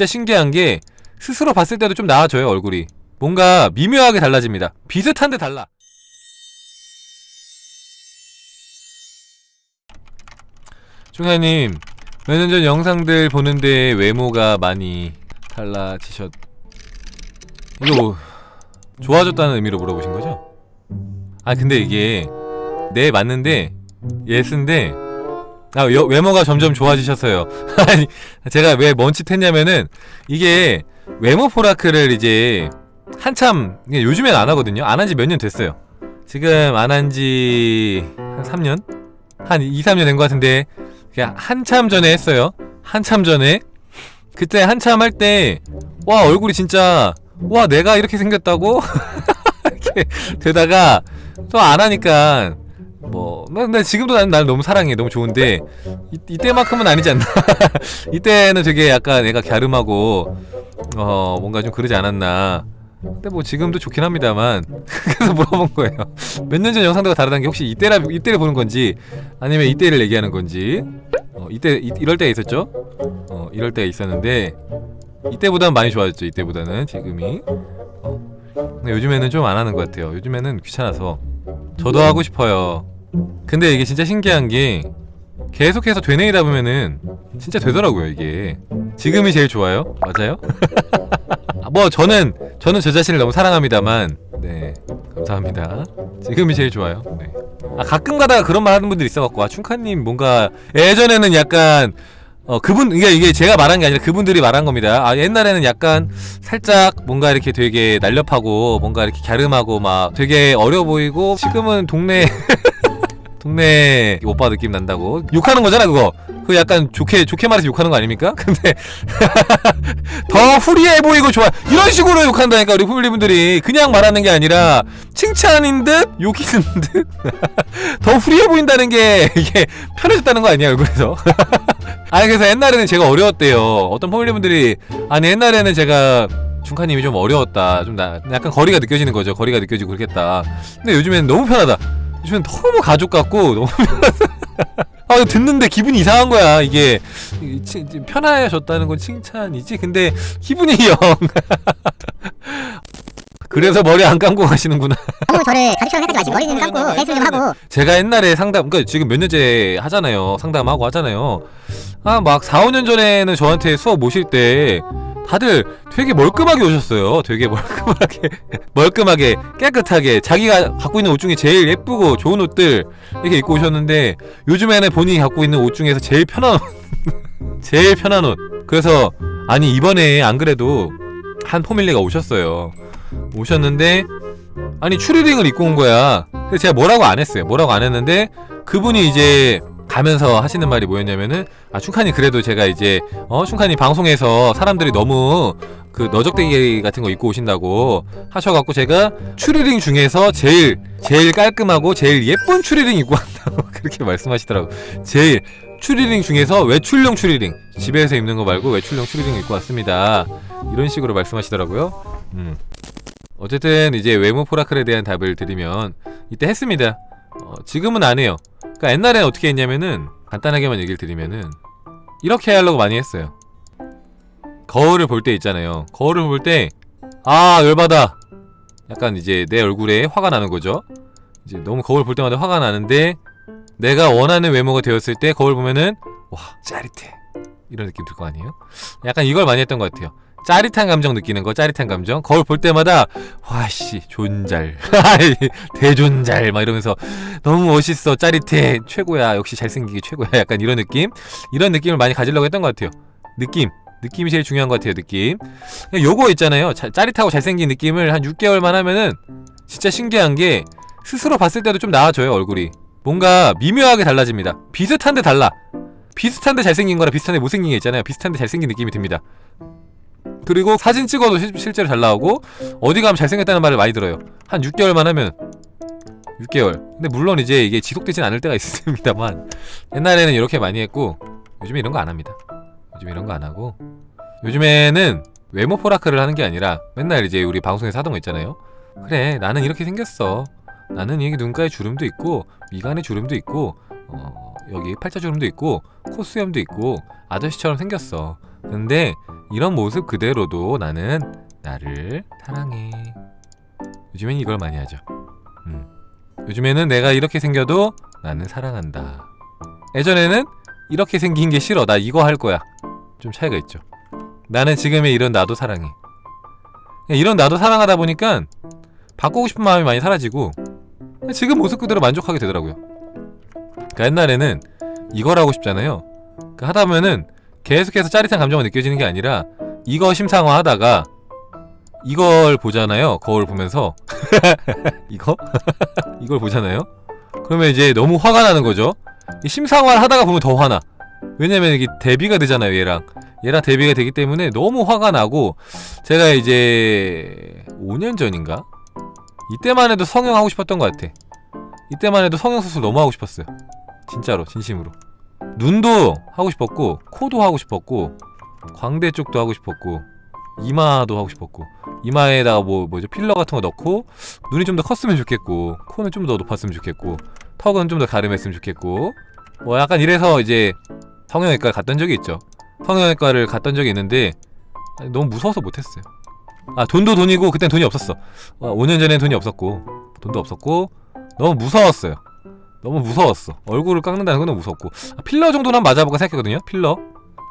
진짜 신기한 게 스스로 봤을 때도 좀 나아져요 얼굴이. 뭔가 미묘하게 달라집니다. 비슷한데 달라. 중하님 몇 년 전 영상들 보는데 외모가 많이 달라지셨 이거 뭐 좋아졌다는 의미로 물어보신 거죠? 아 근데 이게 네 맞는데 yes인데 아 여- 외모가 점점 좋아지셨어요. 아니 제가 왜 멈칫했냐면은 이게 외모 포라크를 이제 한참 요즘엔 안 하거든요. 안 한 지 몇 년 됐어요. 지금 안 한 지 한 3년? 한 2, 3년 된 것 같은데 그냥 한참 전에 했어요. 한참 전에. 그때 한참 할 때 와 얼굴이 진짜 와 내가 이렇게 생겼다고? 이렇게 되다가 또 안 하니까 뭐, 나, 나 지금도 난, 날 너무 사랑해. 너무 좋은데, 이, 이때만큼은 아니지 않나. 이때는 되게 약간 애가 갸름하고, 어, 뭔가 좀 그러지 않았나. 근데 뭐 지금도 좋긴 합니다만. 그래서 물어본 거예요. 몇 년 전 영상들과 다르다는 게 혹시 이때라, 이때를 보는 건지, 아니면 이때를 얘기하는 건지. 어, 이때, 이, 이럴 때가 있었죠? 어, 이럴 때가 있었는데, 이때보다는 많이 좋아졌죠. 이때보다는, 지금이. 어. 근데 요즘에는 좀 안 하는 것 같아요. 요즘에는 귀찮아서. 저도 하고 싶어요. 근데 이게 진짜 신기한 게 계속해서 되뇌이다 보면은 진짜 되더라고요 이게 지금이 제일 좋아요 맞아요? 아, 뭐 저는 저는 저 자신을 너무 사랑합니다만 네 감사합니다 지금이 제일 좋아요 네. 아 가끔 가다가 그런 말 하는 분들 있어갖고 아 춘카님 뭔가 예전에는 약간 어 그분 이게 이게 제가 말한 게 아니라 그분들이 말한 겁니다. 아 옛날에는 약간 살짝 뭔가 이렇게 되게 날렵하고 뭔가 이렇게 갸름하고 막 되게 어려 보이고 지금은 동네 동네 오빠 느낌 난다고. 욕하는 거잖아 그거. 그 약간 좋게 좋게 말해서 욕하는 거 아닙니까? 근데 더 후리해 보이고 좋아. 이런 식으로 욕한다니까 우리 후밀리분들이. 그냥 말하는 게 아니라 칭찬인 듯 욕이는 듯더 후리해 보인다는 게 이게 편해졌다는 거 아니야 얼굴에서? 아니 그래서 옛날에는 제가 어려웠대요. 어떤 포밀리분들이 아니 옛날에는 제가 중카님이 좀 어려웠다. 좀 나, 약간 거리가 느껴지는 거죠. 거리가 느껴지고 그렇겠다. 근데 요즘엔 너무 편하다 요즘엔 너무 가족 같고 너무 아 이거 듣는데 기분이 이상한 거야. 이게 치- 편해졌다는 건 칭찬이지. 근데 기분이 영. 그래서 머리 안 감고 가시는구나. 너무 저를 가족처럼 생각하지 마시고 머리는 감고 헬스 좀 하고. 제가 옛날에 상담, 그니까 지금 몇 년째 하잖아요. 상담하고 하잖아요. 아, 막 4, 5년 전에는 저한테 수업 모실 때 다들 되게 멀끔하게 오셨어요. 되게 멀끔하게, 멀끔하게, 깨끗하게, 자기가 갖고 있는 옷 중에 제일 예쁘고 좋은 옷들 이렇게 입고 오셨는데 요즘에는 본인이 갖고 있는 옷 중에서 제일 편한 옷, 제일 편한 옷. 그래서, 아니, 이번에 안 그래도 한 포밀리가 오셨어요. 오셨는데, 아니 추리링을 입고 온 거야. 근데 제가 뭐라고 안 했어요. 뭐라고 안 했는데 그분이 이제 가면서 하시는 말이 뭐였냐면은 아 춘칸이 그래도 제가 이제 어 춘칸이 방송에서 사람들이 너무 그 너적대기 같은 거 입고 오신다고 하셔갖고 제가 추리링 중에서 제일 제일 깔끔하고 제일 예쁜 추리링 입고 왔다고 그렇게 말씀하시더라고. 제일 추리링 중에서 외출용 추리링 집에서 입는 거 말고 외출용 추리링 입고 왔습니다. 이런 식으로 말씀하시더라고요. 음. 어쨌든 이제 외모 포라클에 대한 답을 드리면 이때 했습니다. 어, 지금은 안 해요. 그러니까 옛날에는 어떻게 했냐면은 간단하게만 얘기를 드리면은 이렇게 하려고 많이 했어요. 거울을 볼 때 있잖아요. 거울을 볼 때 아 열받아. 약간 이제 내 얼굴에 화가 나는 거죠. 이제 너무 거울 볼 때마다 화가 나는데 내가 원하는 외모가 되었을 때 거울 보면은 와 짜릿해 이런 느낌 들 거 아니에요? 약간 이걸 많이 했던 것 같아요. 짜릿한 감정 느끼는 거 짜릿한 감정. 거울 볼 때마다 와씨 존잘. 대존잘. 막 이러면서 너무 멋있어 짜릿해. 최고야. 역시 잘생기기 최고야. 약간 이런 느낌? 이런 느낌을 많이 가지려고 했던 것 같아요. 느낌. 느낌이 제일 중요한 것 같아요 느낌. 요거 있잖아요. 자, 짜릿하고 잘생긴 느낌을 한 6개월만 하면은 진짜 신기한 게 스스로 봤을 때도 좀 나아져요 얼굴이. 뭔가 미묘하게 달라집니다. 비슷한데 달라. 비슷한데 잘생긴 거랑 비슷한데 못생긴 게 있잖아요. 비슷한데 잘생긴 느낌이 듭니다 그리고 사진 찍어도 실, 실제로 잘 나오고 어디 가면 잘생겼다는 말을 많이 들어요. 한 6개월만 하면 6개월. 근데 물론 이제 이게 지속되진 않을 때가 있습니다만 옛날에는 이렇게 많이 했고 요즘에 이런 거 안 합니다. 요즘 이런 거 안 하고 요즘에는 외모 포라크를 하는 게 아니라 맨날 이제 우리 방송에서 하던 거 있잖아요. 그래 나는 이렇게 생겼어. 나는 여기 눈가에 주름도 있고 미간에 주름도 있고 어, 여기 팔자 주름도 있고 콧수염도 있고 아저씨처럼 생겼어. 근데 이런 모습 그대로도 나는 나를 사랑해. 요즘엔 이걸 많이 하죠. 음. 요즘에는 내가 이렇게 생겨도 나는 사랑한다. 예전에는 이렇게 생긴 게 싫어. 나 이거 할 거야. 좀 차이가 있죠. 나는 지금의 이런 나도 사랑해. 그냥 이런 나도 사랑하다 보니까 바꾸고 싶은 마음이 많이 사라지고 지금 모습 그대로 만족하게 되더라고요. 그러니까 옛날에는 이걸 하고 싶잖아요. 그 하다 보면은 계속해서 짜릿한 감정이 느껴지는 게 아니라 이거 심상화 하다가 이걸 보잖아요. 거울 보면서 이거 이걸 보잖아요. 그러면 이제 너무 화가 나는 거죠. 이 심상화를 하다가 보면 더 화나. 왜냐면 이게 대비가 되잖아요, 얘랑. 얘랑 대비가 되기 때문에 너무 화가 나고 제가 이제 5년 전인가? 이때만 해도 성형 하고 싶었던 것 같아. 이때만 해도 성형 수술 너무 하고 싶었어요. 진짜로, 진심으로. 눈도 하고 싶었고, 코도 하고 싶었고, 광대 쪽도 하고 싶었고, 이마도 하고 싶었고, 이마에다가 뭐 뭐죠 필러 같은 거 넣고 눈이 좀 더 컸으면 좋겠고, 코는 좀 더 높았으면 좋겠고, 턱은 좀 더 가름했으면 좋겠고, 뭐 약간 이래서 이제 성형외과 갔던 적이 있죠. 성형외과를 갔던 적이 있는데 너무 무서워서 못했어요. 아 돈도 돈이고 그땐 돈이 없었어. 어, 5년 전엔 돈이 없었고 돈도 없었고 너무 무서웠어요. 너무 무서웠어. 얼굴을 깎는다는 건 무섭고 아, 필러 정도는 맞아볼까 생각했거든요. 필러.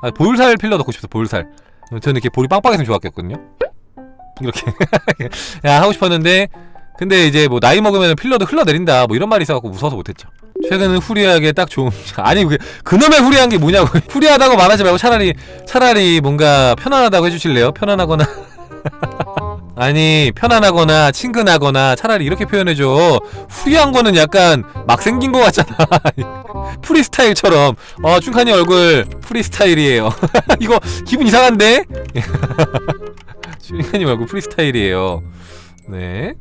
아 볼살 필러 넣고 싶어서 볼살. 저는 이렇게 볼이 빵빵했으면 좋았겠거든요. 이렇게 야 하고 싶었는데 근데 이제 뭐 나이 먹으면 필러도 흘러내린다 뭐 이런 말이 있어갖고 무서워서 못했죠. 최근은 후리하게 딱 좋은 아니 그 그놈의 후리한 게 뭐냐고 후리하다고 말하지 말고 차라리 차라리 뭔가 편안하다고 해주실래요? 편안하거나 아니 편안하거나 친근하거나 차라리 이렇게 표현해줘. 후리한 거는 약간 막 생긴 거 같잖아. 프리스타일처럼. 어 춘칸이 얼굴 프리스타일이에요. 이거 기분 이상한데? 춘칸이 얼굴 프리스타일이에요. 네